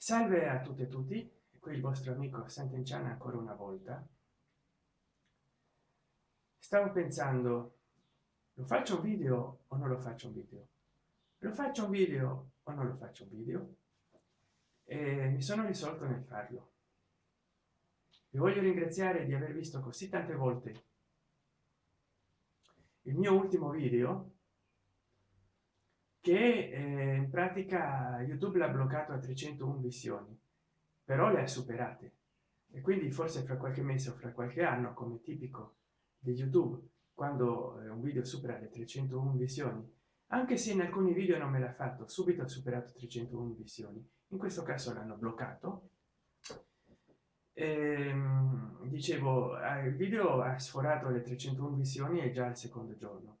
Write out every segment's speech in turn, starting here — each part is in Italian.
salve a tutte e tutti qui il vostro amico Sant'Enciana ancora una volta. Stavo pensando lo faccio un video o non lo faccio un video? Lo faccio un video o non lo faccio un video? E mi sono risolto nel farlo. Vi voglio ringraziare di aver visto così tante volte il mio ultimo video che eh, in pratica youtube l'ha bloccato a 301 visioni però le ha superate. E quindi forse fra qualche mese o fra qualche anno come tipico di youtube quando eh, un video supera le 301 visioni anche se in alcuni video non me l'ha fatto subito ha superato 301 visioni. In questo caso l'hanno bloccato. Ehm, dicevo eh, il video ha sforato le 301 visioni e già il secondo giorno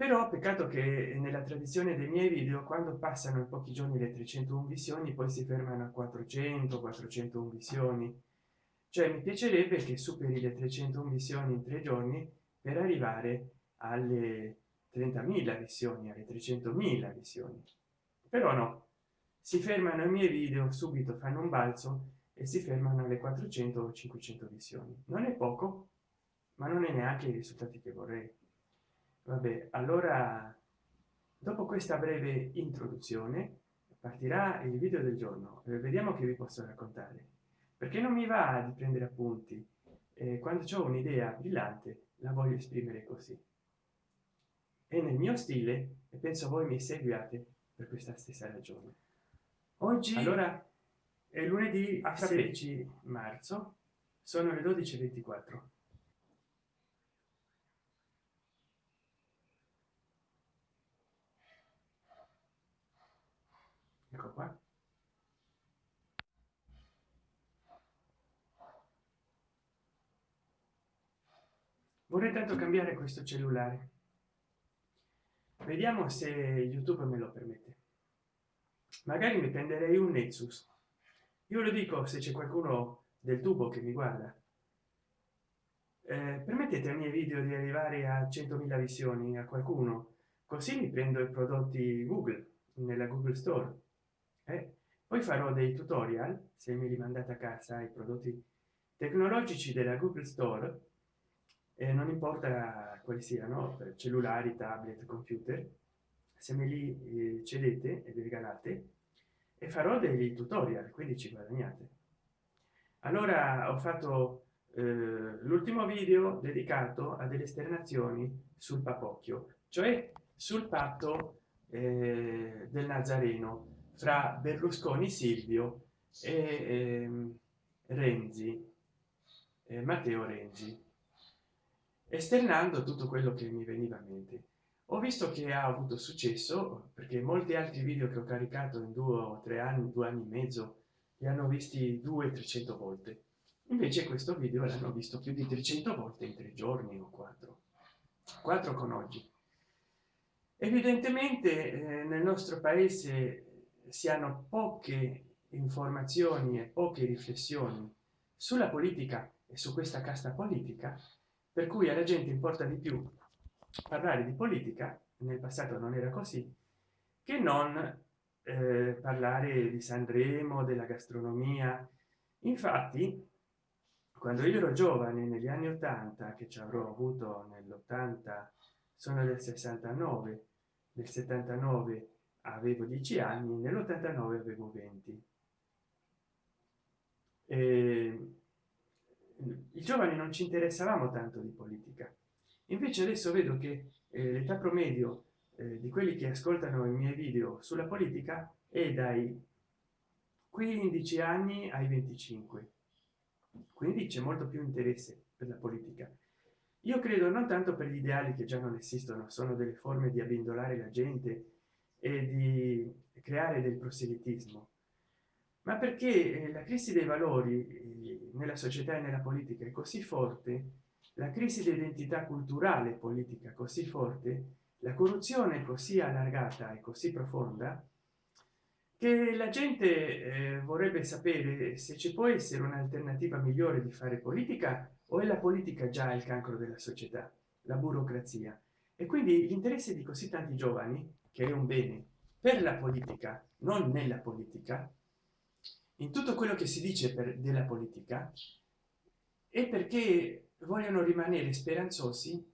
però peccato che nella tradizione dei miei video quando passano in pochi giorni le 301 visioni poi si fermano a 400 401 visioni. Cioè mi piacerebbe che superi le 301 visioni in tre giorni per arrivare alle 30.000 visioni alle 300.000 visioni. Però no. Si fermano i miei video subito fanno un balzo e si fermano alle 400 o 500 visioni. Non è poco ma non è neanche i risultati che vorrei vabbè allora dopo questa breve introduzione partirà il video del giorno. Eh, vediamo che vi posso raccontare. Perché non mi va di prendere appunti? Eh, quando ho un'idea brillante la voglio esprimere così. E nel mio stile e penso voi mi seguiate per questa stessa ragione. Oggi allora è lunedì a 16 marzo sono le 12.24 ecco qua vorrei tanto cambiare questo cellulare. Vediamo se youtube me lo permette. Magari mi prenderei un nexus. Io lo dico se c'è qualcuno del tubo che mi guarda. Eh, permettete ai miei video di arrivare a 100.000 visioni a qualcuno? Così mi prendo i prodotti google nella google store. Eh? poi farò dei tutorial se mi rimandate a casa i prodotti tecnologici della google store e non importa quali siano cellulari tablet computer se me li eh, cedete e vi regalate e farò dei tutorial quindi ci guadagnate. Allora ho fatto eh, l'ultimo video dedicato a delle esternazioni sul papocchio cioè sul patto eh, del nazareno fra berlusconi silvio e eh, renzi eh, matteo renzi esternando tutto quello che mi veniva a mente. Ho visto che ha avuto successo perché molti altri video che ho caricato in due o tre anni due anni e mezzo li hanno visti due 300 volte. Invece questo video l'hanno visto più di 300 volte in tre giorni o quattro. Quattro con oggi. Evidentemente eh, nel nostro paese si hanno poche informazioni e poche riflessioni sulla politica e su questa casta politica per cui alla gente importa di più parlare di politica nel passato non era così che non eh, parlare di sanremo della gastronomia. Infatti quando io ero giovane negli anni 80 che ci avrò avuto nell'80 sono del 69 del 79 avevo 10 anni nell'89 avevo 20 e i giovani non ci interessavamo tanto di politica. Invece adesso vedo che eh, l'età promedio eh, di quelli che ascoltano i miei video sulla politica è dai 15 anni ai 25 quindi c'è molto più interesse per la politica. Io credo non tanto per gli ideali che già non esistono sono delle forme di abbindolare la gente e di creare del proselitismo ma perché eh, la crisi dei valori eh, nella società e nella politica è così forte la crisi di identità culturale politica così forte la corruzione così allargata e così profonda che la gente eh, vorrebbe sapere se ci può essere un'alternativa migliore di fare politica o è la politica già il cancro della società la burocrazia. E quindi l'interesse di così tanti giovani che è un bene per la politica non nella politica in tutto quello che si dice per della politica è perché vogliono rimanere speranzosi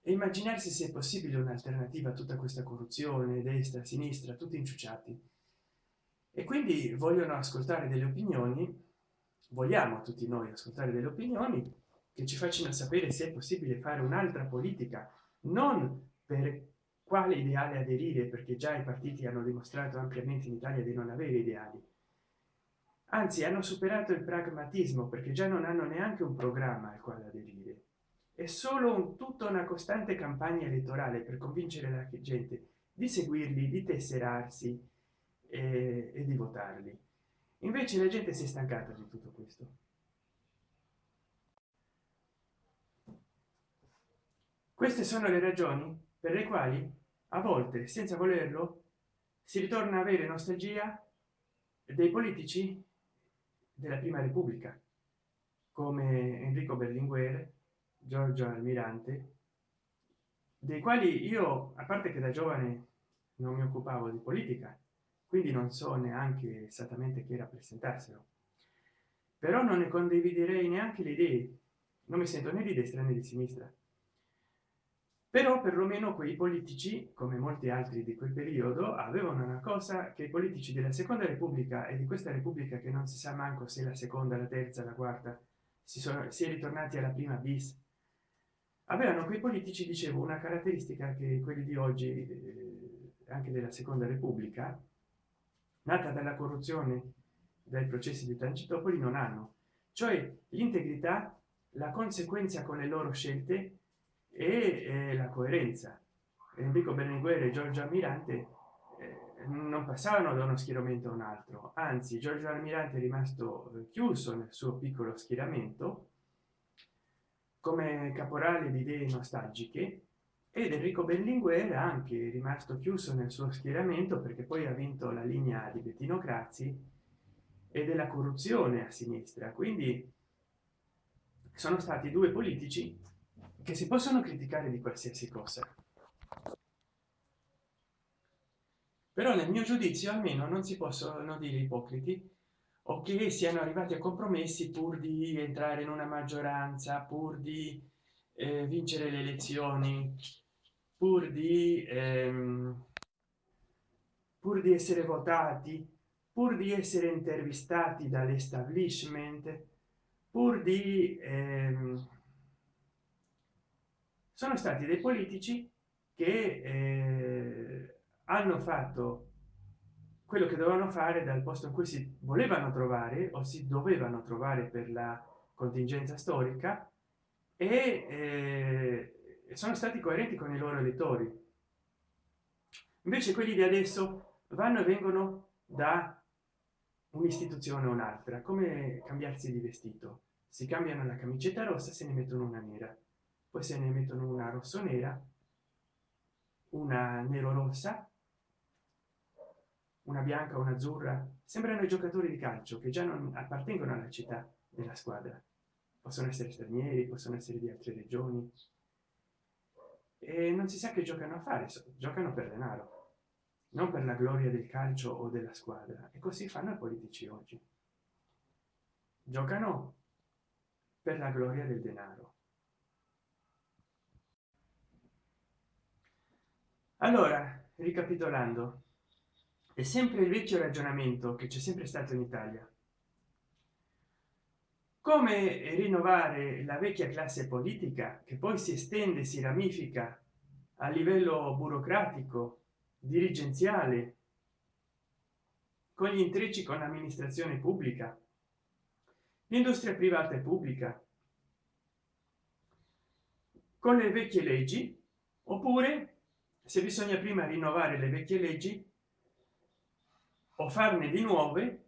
e immaginarsi se è possibile un'alternativa a tutta questa corruzione destra sinistra tutti inciuciati e quindi vogliono ascoltare delle opinioni vogliamo tutti noi ascoltare delle opinioni che ci facciano sapere se è possibile fare un'altra politica non per quale ideale aderire perché già i partiti hanno dimostrato ampiamente in italia di non avere ideali anzi hanno superato il pragmatismo perché già non hanno neanche un programma al quale aderire. È solo un, tutta una costante campagna elettorale per convincere la gente di seguirli di tesserarsi e, e di votarli. Invece la gente si è stancata di tutto questo. Queste sono le ragioni per le quali a volte senza volerlo si ritorna a avere nostalgia dei politici della prima repubblica come enrico berlinguer giorgio almirante dei quali io a parte che da giovane non mi occupavo di politica quindi non so neanche esattamente chi rappresentassero però non ne condividerei neanche le idee. Non mi sento né di destra né di sinistra però perlomeno quei politici come molti altri di quel periodo avevano una cosa che i politici della seconda repubblica e di questa repubblica che non si sa manco se la seconda la terza la quarta si sono si è ritornati alla prima bis. Avevano quei politici dicevo una caratteristica che quelli di oggi eh, anche della seconda repubblica nata dalla corruzione dai processi di tangitopoli non hanno. Cioè l'integrità la conseguenza con le loro scelte e eh, la coerenza. Enrico berlinguer e giorgio almirante eh, non passavano da uno schieramento a un altro. Anzi giorgio almirante è rimasto eh, chiuso nel suo piccolo schieramento come caporale di idee nostalgiche ed enrico berlinguer anche rimasto chiuso nel suo schieramento perché poi ha vinto la linea di bettino crazzi e della corruzione a sinistra. Quindi sono stati due politici che si possono criticare di qualsiasi cosa. Però nel mio giudizio almeno non si possono dire ipocriti o che siano arrivati a compromessi pur di entrare in una maggioranza pur di eh, vincere le elezioni pur di ehm, pur di essere votati pur di essere intervistati dall'establishment pur di ehm, sono stati dei politici che eh, hanno fatto quello che dovevano fare dal posto in cui si volevano trovare o si dovevano trovare per la contingenza storica e eh, sono stati coerenti con i loro elettori. Invece quelli di adesso vanno e vengono da un'istituzione o un'altra come cambiarsi di vestito. Si cambiano la camicetta rossa se ne mettono una nera poi se ne mettono una rosso nera una nero rossa una bianca una azzurra. Sembrano i giocatori di calcio che già non appartengono alla città della squadra. Possono essere stranieri possono essere di altre regioni. E non si sa che giocano a fare giocano per denaro non per la gloria del calcio o della squadra. E così fanno i politici oggi. Giocano per la gloria del denaro allora ricapitolando è sempre il vecchio ragionamento che c'è sempre stato in italia. Come rinnovare la vecchia classe politica che poi si estende si ramifica a livello burocratico dirigenziale con gli intrecci con l'amministrazione pubblica l'industria privata e pubblica con le vecchie leggi oppure se bisogna prima rinnovare le vecchie leggi o farne di nuove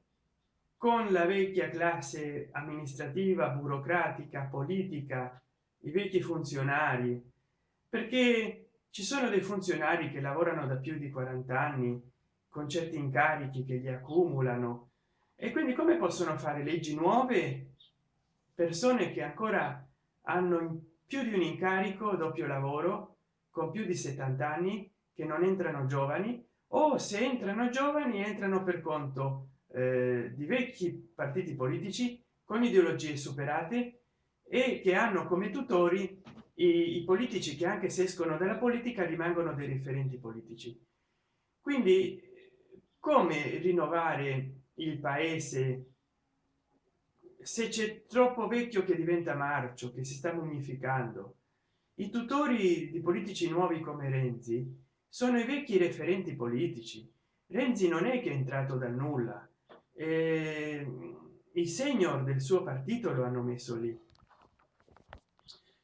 con la vecchia classe amministrativa burocratica politica i vecchi funzionari perché ci sono dei funzionari che lavorano da più di 40 anni con certi incarichi che li accumulano. E quindi come possono fare leggi nuove? Persone che ancora hanno più di un incarico doppio lavoro con più di 70 anni che non entrano giovani o se entrano giovani entrano per conto eh, di vecchi partiti politici con ideologie superate e che hanno come tutori i, i politici che anche se escono dalla politica rimangono dei riferenti politici. Quindi come rinnovare il paese? Se c'è troppo vecchio che diventa marcio che si sta mummificando i tutori di politici nuovi come renzi sono i vecchi referenti politici. Renzi non è che è entrato dal nulla. Eh, i senior del suo partito lo hanno messo lì.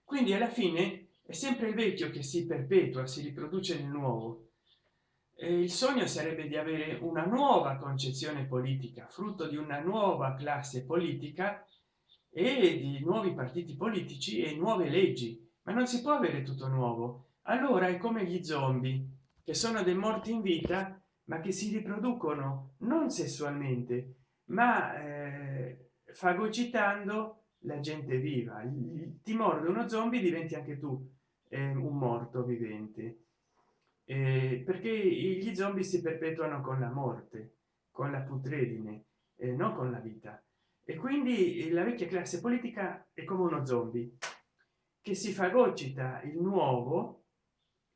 Quindi alla fine è sempre il vecchio che si perpetua si riproduce nel nuovo. E il sogno sarebbe di avere una nuova concezione politica frutto di una nuova classe politica e di nuovi partiti politici e nuove leggi ma non si può avere tutto nuovo? Allora è come gli zombie che sono dei morti in vita ma che si riproducono non sessualmente ma eh, fagocitando la gente viva. Ti morde uno zombie diventi anche tu eh, un morto vivente. Eh, perché gli zombie si perpetuano con la morte con la putredine eh, non con la vita. E quindi la vecchia classe politica è come uno zombie che si fagocita il nuovo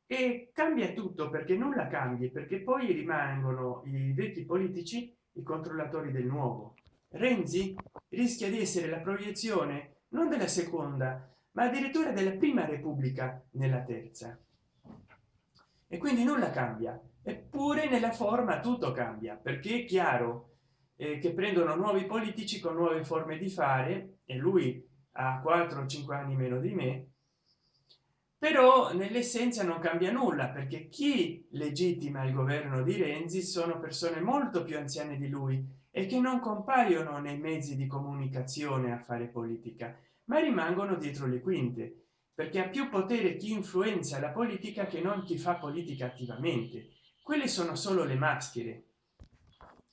e cambia tutto perché nulla cambi perché poi rimangono i vecchi politici i controllatori del nuovo. Renzi rischia di essere la proiezione non della seconda ma addirittura della prima repubblica nella terza. E quindi nulla cambia eppure nella forma tutto cambia perché è chiaro eh, che prendono nuovi politici con nuove forme di fare e lui ha 4 o 5 anni meno di me però nell'essenza non cambia nulla perché chi legittima il governo di renzi sono persone molto più anziane di lui e che non compaiono nei mezzi di comunicazione a fare politica ma rimangono dietro le quinte perché ha più potere chi influenza la politica che non chi fa politica attivamente. Quelle sono solo le maschere.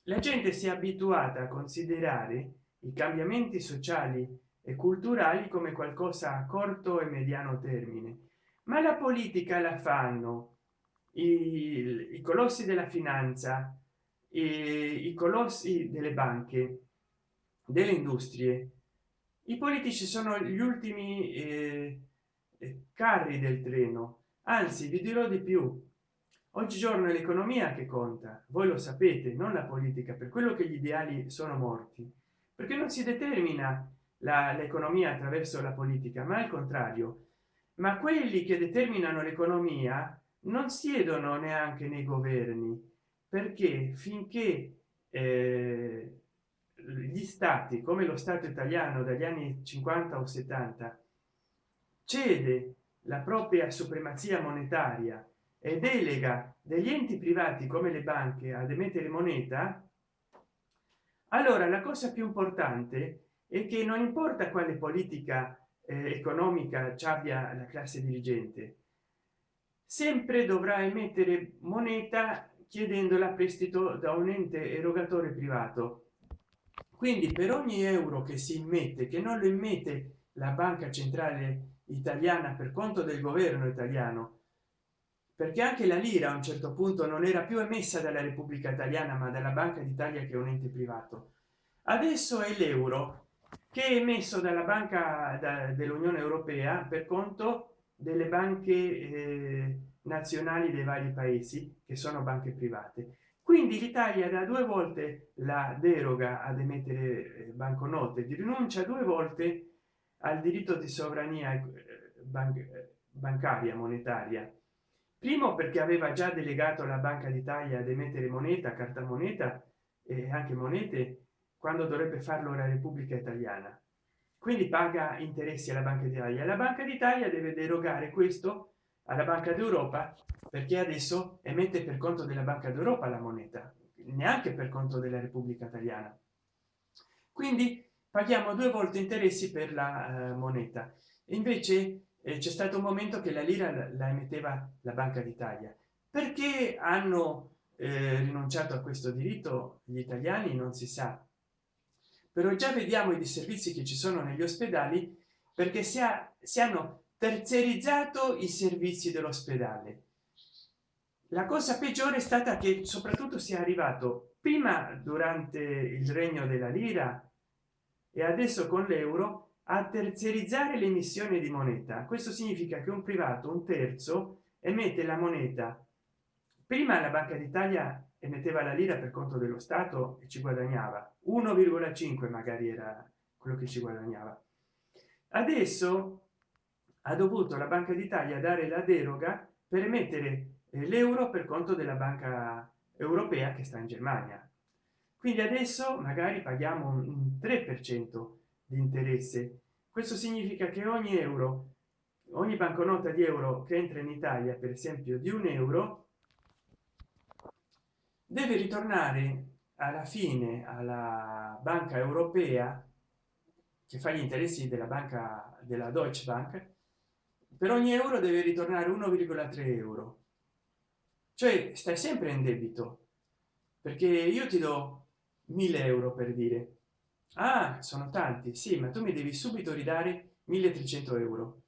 La gente si è abituata a considerare i cambiamenti sociali e culturali come qualcosa a corto e mediano termine. Ma la politica la fanno i, i colossi della finanza i, colossi delle banche delle industrie. I politici sono gli ultimi eh, carri del treno. Anzi vi dirò di più. Oggigiorno è l'economia che conta. Voi lo sapete non la politica per quello che gli ideali sono morti. Perché non si determina l'economia attraverso la politica ma al contrario ma quelli che determinano l'economia non siedono neanche nei governi perché finché eh, gli stati come lo stato italiano dagli anni 50 o 70 cede la propria supremazia monetaria e delega degli enti privati come le banche ad emettere moneta allora la cosa più importante è che non importa quale politica eh, economica ci abbia la classe dirigente sempre dovrà emettere moneta chiedendola a prestito da un ente erogatore privato. Quindi per ogni euro che si immette che non lo immette la banca centrale italiana per conto del governo italiano perché anche la lira a un certo punto non era più emessa dalla repubblica italiana ma dalla banca d'italia che è un ente privato. Adesso è l'euro che è emesso dalla banca da, dell'unione europea per conto delle banche eh, nazionali dei vari paesi che sono banche private. Quindi l'italia da due volte la deroga ad emettere eh, banconote di rinuncia due volte al diritto di sovrania eh, ban bancaria monetaria. Primo perché aveva già delegato la banca d'italia ad emettere moneta carta moneta e anche monete quando dovrebbe farlo la repubblica italiana. Quindi paga interessi alla banca d'italia. La banca d'italia deve derogare questo alla banca d'europa perché adesso emette per conto della banca d'europa la moneta neanche per conto della repubblica italiana. Quindi paghiamo due volte interessi per la uh, moneta. Invece eh, c'è stato un momento che la lira la, la emetteva la banca d'italia. Perché hanno eh, rinunciato a questo diritto gli italiani? Non si sa però già vediamo i disservizi che ci sono negli ospedali perché si, ha, si hanno terzerizzato i servizi dell'ospedale. La cosa peggiore è stata che soprattutto sia arrivato prima durante il regno della lira e adesso con l'euro a terziarizzare l'emissione di moneta. Questo significa che un privato un terzo emette la moneta. Prima la banca d'italia emetteva la lira per conto dello stato e ci guadagnava. 1,5 magari era quello che ci guadagnava. Adesso ha dovuto la banca d'italia dare la deroga per emettere eh, l'euro per conto della banca europea che sta in germania. Quindi adesso magari paghiamo un 3 per cento di interesse. Questo significa che ogni euro ogni banconota di euro che entra in italia per esempio di un euro deve ritornare alla fine alla banca europea che fa gli interessi della banca della deutsche bank per ogni euro deve ritornare 1,3 euro. Cioè stai sempre in debito perché io ti do 1000 euro per dire ah sono tanti sì ma tu mi devi subito ridare 1300 euro.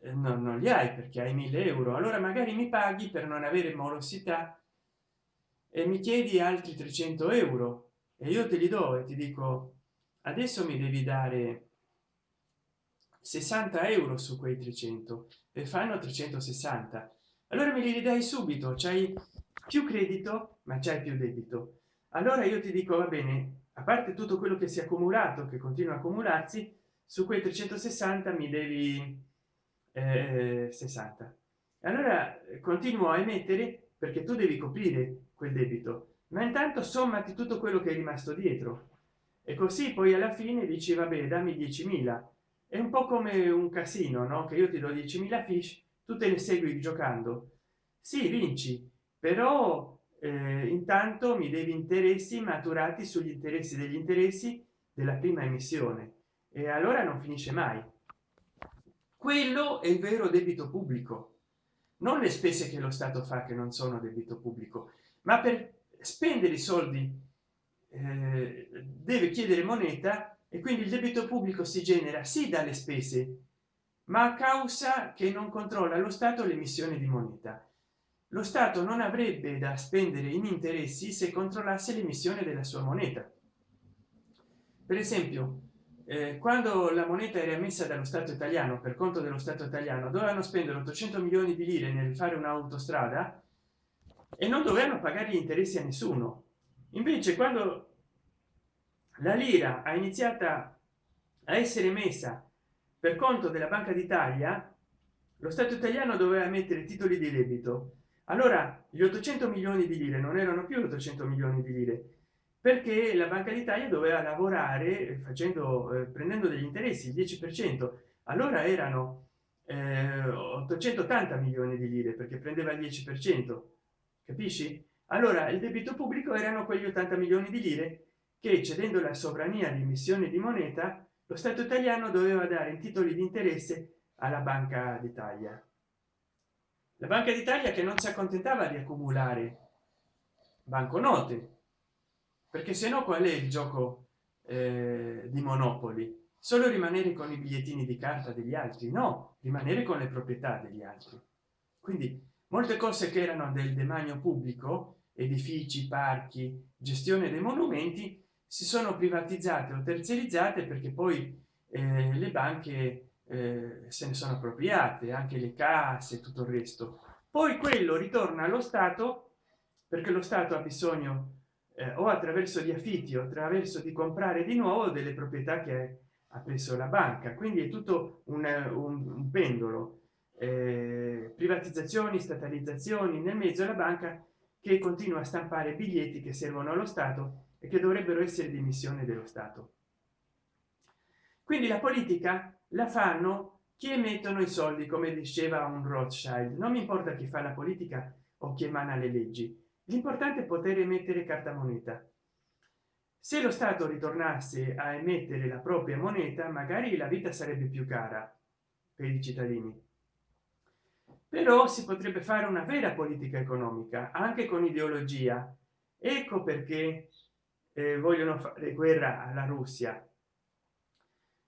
Eh, no, non li hai perché hai 1000 euro allora magari mi paghi per non avere morosità e mi chiedi altri 300 euro. E io te li do e ti dico adesso mi devi dare 60 euro su quei 300 e fanno 360 allora me li ridai subito c'hai più credito ma c'è più debito. Allora io ti dico va bene a parte tutto quello che si è accumulato che continua a accumularsi su quei 360 mi devi eh, 60 allora continuo a emettere perché tu devi coprire quel debito. Ma intanto sommati tutto quello che è rimasto dietro. E così poi alla fine dici vabbè dammi 10.000 è un po come un casino no? Che io ti do 10.000 fish tu te ne segui giocando. Sì vinci però eh, intanto mi devi interessi maturati sugli interessi degli interessi della prima emissione. E allora non finisce mai. Quello è il vero debito pubblico. Non le spese che lo stato fa che non sono debito pubblico ma per spendere i soldi eh, deve chiedere moneta e quindi il debito pubblico si genera sì dalle spese ma a causa che non controlla lo stato l'emissione di moneta. Lo stato non avrebbe da spendere in interessi se controllasse l'emissione della sua moneta. Per esempio eh, quando la moneta era emessa dallo stato italiano per conto dello stato italiano dovevano spendere 800 milioni di lire nel fare un'autostrada e non dovevano pagare gli interessi a nessuno. Invece quando la lira ha iniziata a essere messa per conto della banca d'italia lo stato italiano doveva mettere titoli di debito. Allora gli 800 milioni di lire non erano più 800 milioni di lire perché la banca d'italia doveva lavorare facendo eh, prendendo degli interessi il 10 per cento. Allora erano eh, 880 milioni di lire perché prendeva il 10 per cento capisci? Allora il debito pubblico erano quegli 80 milioni di lire che cedendo la sovrania di emissione di moneta lo stato italiano doveva dare in titoli di interesse alla banca d'italia. La banca d'italia che non si accontentava di accumulare banconote perché se no qual è il gioco eh, di monopoli? Solo rimanere con i bigliettini di carta degli altri? No rimanere con le proprietà degli altri. Quindi molte cose che erano del demanio pubblico edifici parchi gestione dei monumenti si sono privatizzate o terziarizzate perché poi eh, le banche eh, se ne sono appropriate anche le casse tutto il resto. Poi quello ritorna allo stato perché lo stato ha bisogno eh, o attraverso gli affitti o attraverso di comprare di nuovo delle proprietà che ha preso la banca. Quindi è tutto un, un, un pendolo eh, privatizzazioni statalizzazioni nel mezzo la banca che continua a stampare biglietti che servono allo stato e che dovrebbero essere di missione dello stato. Quindi la politica la fanno chi emettono i soldi come diceva un rothschild. Non mi importa chi fa la politica o chi emana le leggi. L'importante è poter emettere carta moneta. Se lo stato ritornasse a emettere la propria moneta magari la vita sarebbe più cara per i cittadini però si potrebbe fare una vera politica economica anche con ideologia. Ecco perché eh, vogliono fare guerra alla russia.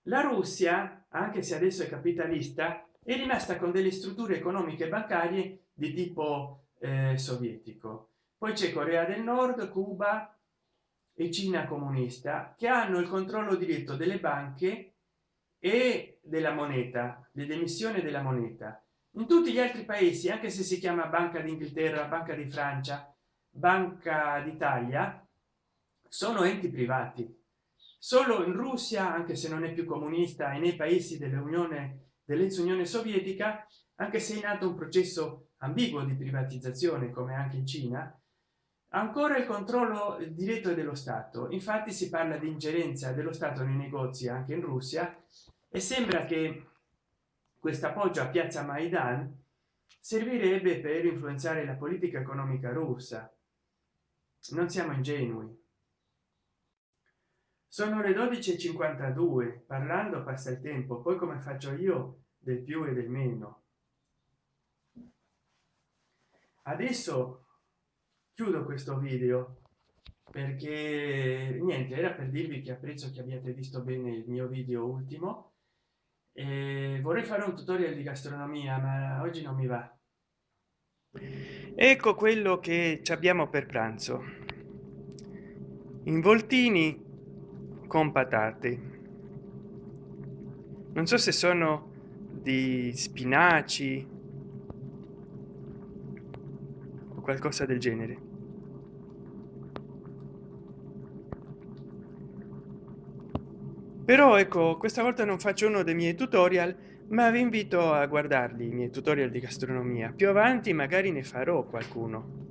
La russia anche se adesso è capitalista è rimasta con delle strutture economiche bancarie di tipo eh, sovietico. Poi c'è corea del nord cuba e cina comunista che hanno il controllo diretto delle banche e della moneta dell'emissione della moneta in tutti gli altri paesi anche se si chiama banca d'inghilterra banca di francia banca d'italia sono enti privati. Solo in russia anche se non è più comunista e nei paesi dell'unione dell'ex unione sovietica anche se è in atto un processo ambiguo di privatizzazione come anche in cina ancora il controllo diretto dello stato. Infatti si parla di ingerenza dello stato nei negozi anche in russia e sembra che questo appoggio a piazza maidan servirebbe per influenzare la politica economica russa. Non siamo ingenui. Sono le 12:52 parlando passa il tempo poi come faccio io del più e del meno? Adesso chiudo questo video perché niente era per dirvi che apprezzo che abbiate visto bene il mio video ultimo e vorrei fare un tutorial di gastronomia ma oggi non mi va. Ecco quello che abbiamo per pranzo. Involtini con patate. Non so se sono di spinaci o qualcosa del genere però ecco questa volta non faccio uno dei miei tutorial ma vi invito a guardarli i miei tutorial di gastronomia. Più avanti magari ne farò qualcuno.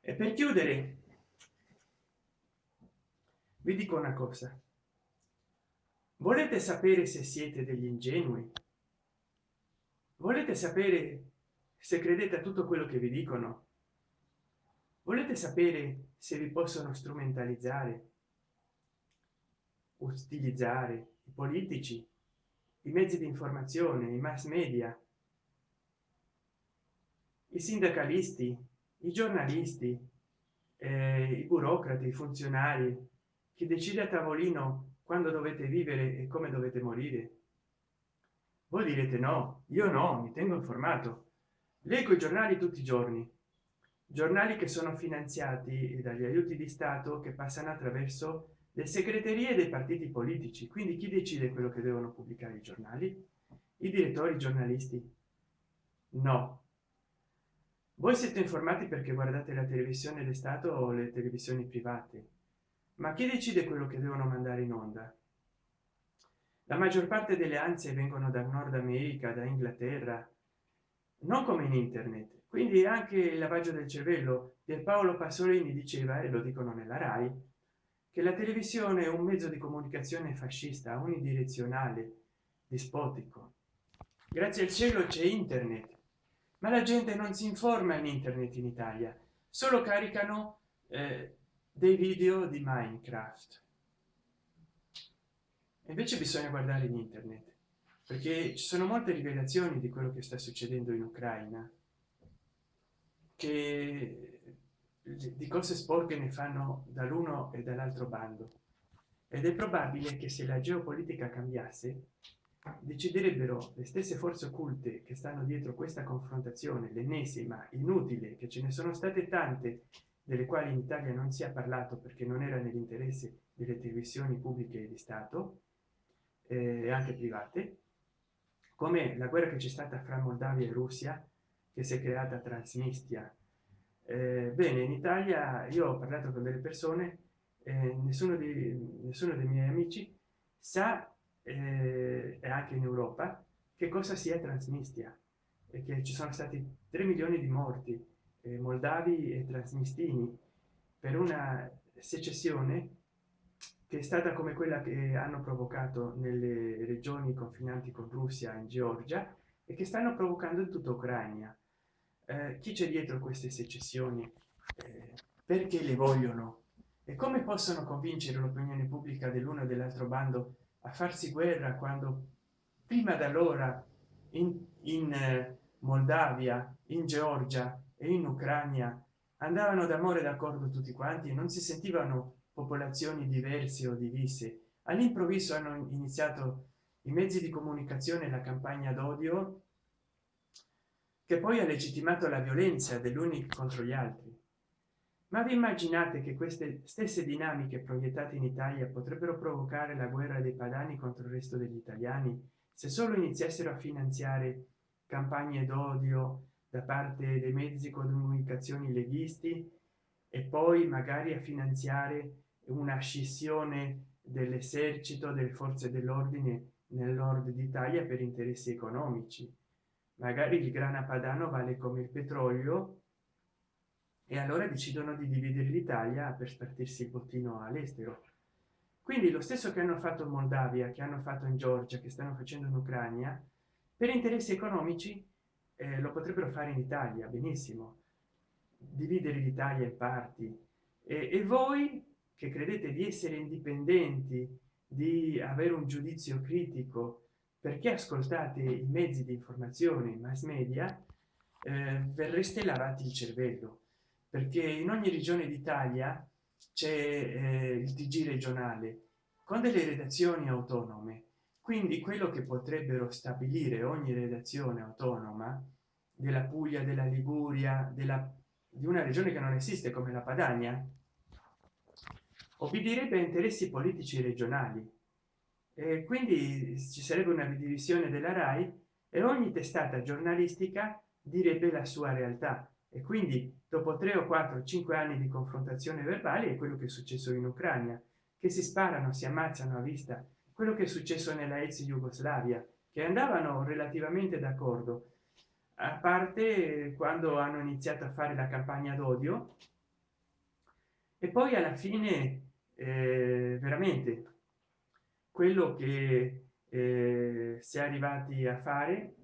E per chiudere vi dico una cosa volete sapere se siete degli ingenui? Volete sapere se credete a tutto quello che vi dicono? Volete sapere se vi possono strumentalizzare utilizzare i politici i mezzi di informazione i mass media i sindacalisti i giornalisti eh, i burocrati i funzionari chi decide a tavolino quando dovete vivere e come dovete morire? Voi direte no io no mi tengo informato. Leggo i giornali tutti i giorni. Giornali che sono finanziati dagli aiuti di stato che passano attraverso le segreterie dei partiti politici. Quindi chi decide quello che devono pubblicare i giornali? I direttori giornalisti? No. Voi siete informati perché guardate la televisione di stato o le televisioni private ma chi decide quello che devono mandare in onda? La maggior parte delle ansie vengono da nord america da inghilterra non come in internet. Quindi anche il lavaggio del cervello Paolo pasolini diceva e lo dicono nella rai che la televisione è un mezzo di comunicazione fascista unidirezionale dispotico grazie al cielo c'è internet ma la gente non si informa in internet in italia solo caricano eh, dei video di minecraft. Invece bisogna guardare in internet perché ci sono molte rivelazioni di quello che sta succedendo in ucraina che di cose sporche ne fanno dall'uno e dall'altro bando. Ed è probabile che se la geopolitica cambiasse deciderebbero le stesse forze occulte che stanno dietro questa confrontazione l'ennesima inutile che ce ne sono state tante delle quali in italia non si è parlato perché non era nell'interesse delle televisioni pubbliche di stato e eh, anche private come la guerra che c'è stata fra moldavia e russia che si è creata transnistria eh, bene in italia io ho parlato con delle persone eh, nessuno di nessuno dei miei amici sa eh, e anche in europa che cosa sia transnistria e che ci sono stati 3 milioni di morti eh, moldavi e trasnistini per una secessione che è stata come quella che hanno provocato nelle regioni confinanti con russia in georgia e che stanno provocando in tutta ucraina. Eh, chi c'è dietro queste secessioni? Eh, perché le vogliono? E come possono convincere l'opinione pubblica dell'uno e dell'altro bando a farsi guerra quando prima d'allora in, in eh, moldavia in georgia e in ucraina andavano d'amore d'accordo tutti quanti non si sentivano popolazioni diverse o divise. All'improvviso hanno iniziato i mezzi di comunicazione la campagna d'odio che poi ha legittimato la violenza dell'unico contro gli altri. Ma vi immaginate che queste stesse dinamiche proiettate in italia potrebbero provocare la guerra dei padani contro il resto degli italiani se solo iniziassero a finanziare campagne d'odio da parte dei mezzi di comunicazione leghisti e poi magari a finanziare una scissione dell'esercito delle forze dell'ordine nel nord d'italia per interessi economici. Magari il grana padano vale come il petrolio e allora decidono di dividere l'italia per spartirsi il bottino all'estero. Quindi lo stesso che hanno fatto in moldavia che hanno fatto in georgia che stanno facendo in ucraina per interessi economici eh, lo potrebbero fare in italia benissimo. Dividere l'italia in parti. E, e voi che credete di essere indipendenti di avere un giudizio critico perché ascoltate i mezzi di informazione mass media eh, verreste lavati il cervello. Perché in ogni regione d'italia c'è eh, il tg regionale con delle redazioni autonome quindi quello che potrebbero stabilire ogni redazione autonoma della puglia della liguria della di una regione che non esiste come la padania obbedirebbe a interessi politici regionali. E quindi ci sarebbe una divisione della rai e ogni testata giornalistica direbbe la sua realtà. E quindi dopo tre o quattro cinque anni di confrontazione verbale è quello che è successo in ucraina che si sparano si ammazzano a vista quello che è successo nella ex jugoslavia che andavano relativamente d'accordo. A parte quando hanno iniziato a fare la campagna d'odio e poi alla fine eh, veramente quello che eh, si è arrivati a fare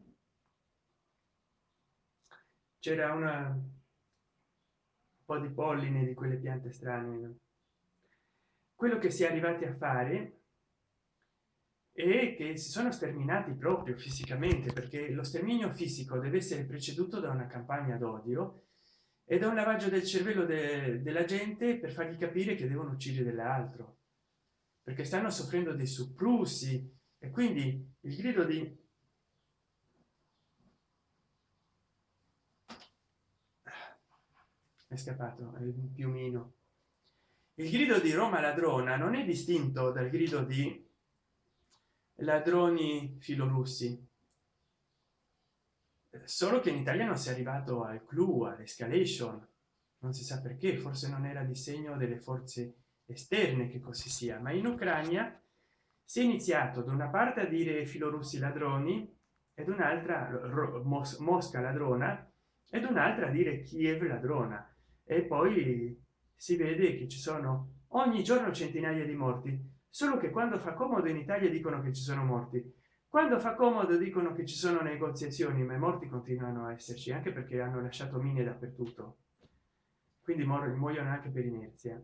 c'era una un po di polline di quelle piante strane quello che si è arrivati a fare e che si sono sterminati proprio fisicamente perché lo sterminio fisico deve essere preceduto da una campagna d'odio e da un lavaggio del cervello de della gente per fargli capire che devono uccidere dell'altro perché stanno soffrendo dei supplussi e quindi il grido di è scappato è un piumino. Il grido di roma ladrona non è distinto dal grido di ladroni filorussi. Solo che in italia non si è arrivato al clou all'escalation. Non si sa perché forse non era di segno delle forze esterne che così sia ma in ucraina si è iniziato da una parte a dire filorussi ladroni ed un'altra mosca ladrona ed un'altra a dire kiev ladrona. E poi si vede che ci sono ogni giorno centinaia di morti solo che quando fa comodo in italia dicono che ci sono morti. Quando fa comodo dicono che ci sono negoziazioni ma i morti continuano a esserci anche perché hanno lasciato mine dappertutto. Quindi muoiono anche per inerzia.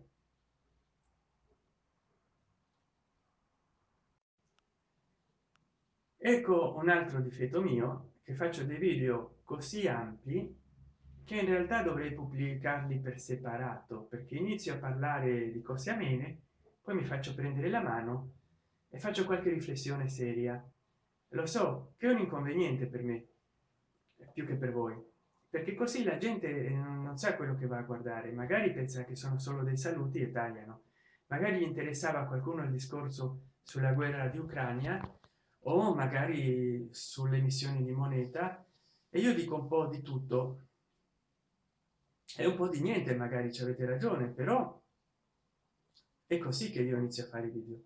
Ecco un altro difetto mio che faccio dei video così ampi che in realtà dovrei pubblicarli per separato perché inizio a parlare di cose amene poi mi faccio prendere la mano e faccio qualche riflessione seria. Lo so che è un inconveniente per me più che per voi perché così la gente non sa quello che va a guardare. Magari pensa che sono solo dei saluti e tagliano. Magari interessava a qualcuno il discorso sulla guerra di ucraina o magari sulle emissioni di moneta. E io dico un po di tutto. È un po di niente magari ci avete ragione però è così che io inizio a fare video.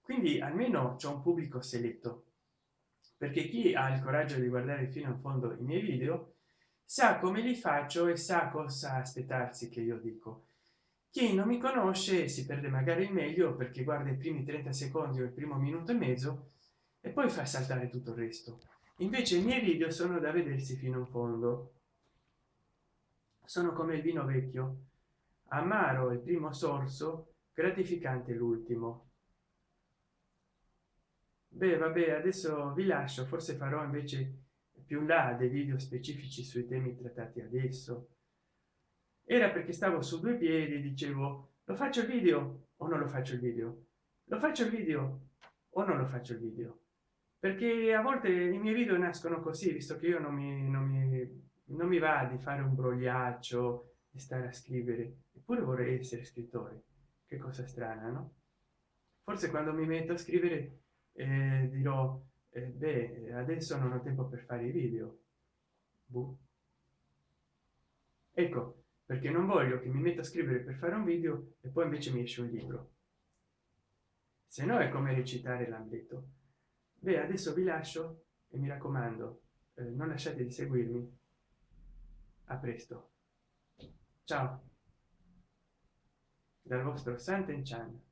Quindi almeno c'è un pubblico seletto. Perché chi ha il coraggio di guardare fino in fondo i miei video sa come li faccio e sa cosa aspettarsi che io dico. Chi non mi conosce si perde magari il meglio perché guarda i primi 30 secondi o il primo minuto e mezzo e poi fa saltare tutto il resto. Invece i miei video sono da vedersi fino in fondo. Sono come il vino vecchio. Amaro il primo sorso gratificante l'ultimo. Beh vabbè adesso vi lascio forse farò invece più là dei video specifici sui temi trattati adesso. Era perché stavo su due piedi dicevo lo faccio il video o non lo faccio il video? Lo faccio il video o non lo faccio il video? Perché a volte i miei video nascono così visto che io non mi, non mi, non mi va di fare un brogliaccio di stare a scrivere eppure vorrei essere scrittore che cosa strana no? Forse quando mi metto a scrivere eh, dirò eh, beh adesso non ho tempo per fare i video. Boh. ecco perché non voglio che mi metta a scrivere per fare un video e poi invece mi esce un libro. Se no è come recitare l'ambito. Beh adesso vi lascio e mi raccomando eh, non lasciate di seguirmi. A presto. Ciao dal vostro santen chan